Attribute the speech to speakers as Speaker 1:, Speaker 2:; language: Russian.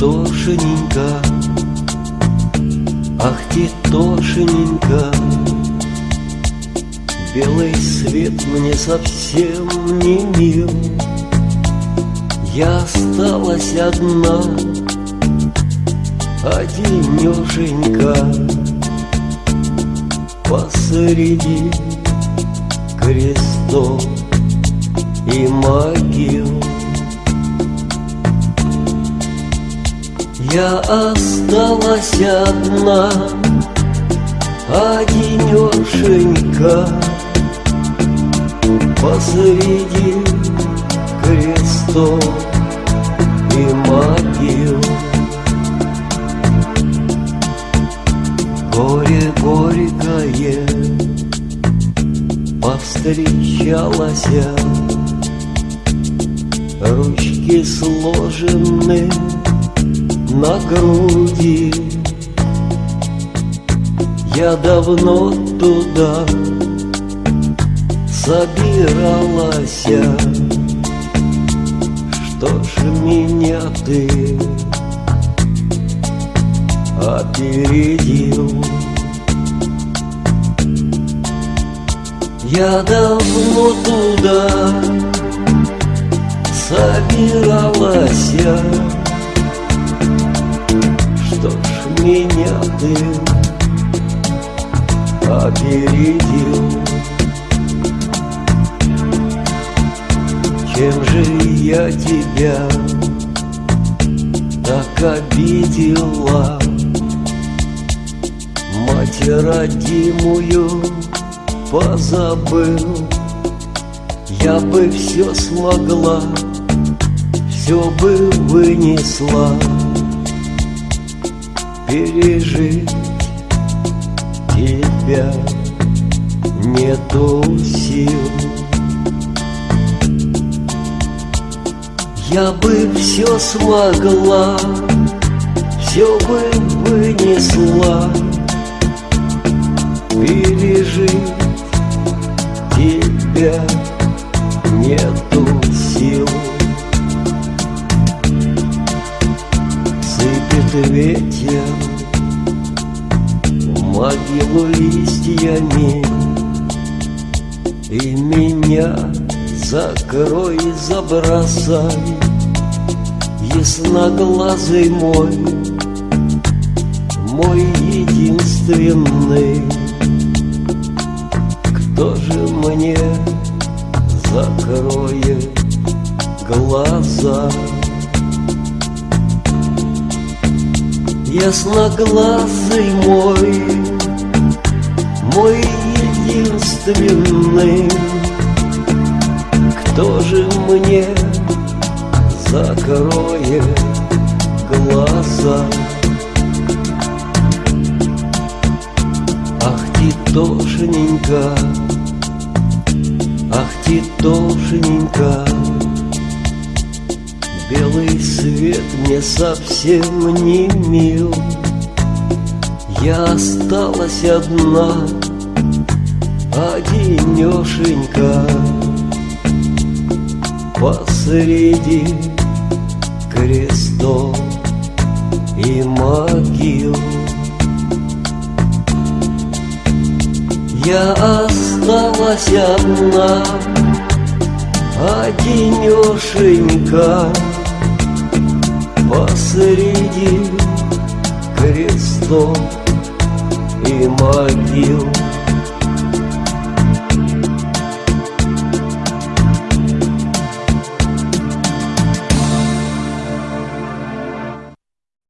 Speaker 1: Титошенька, ах, Титошенька, Белый свет мне совсем не мил, Я осталась одна, одинешенька Посреди крестов и могил Я осталась одна, одинешенька Посреди крестов и могил. Горе горькое повстречалось. Ручки сложены на груди. Я давно туда собиралась. Что ж меня ты опередил? Я давно туда собиралась меня ты опередил. Чем же я тебя так обидела? Мать родимую позабыл. Я бы все смогла, все бы вынесла Пережить. Тебя нету сил. Я бы все смогла, все бы вынесла. Пережить Ветер в могилу листьями И меня закрой, забросай. Ясноглазый мой, мой единственный. Кто же мне закроет глаза? Ясноглазый мой, мой единственный Кто же мне закроет глаза? Ах, Титошенька, ах, Титошенька Белый свет мне совсем не мил. Я осталась одна, одинешенька Посреди крестов и могил. Я осталась одна, одинешенька Посреди крестов и могил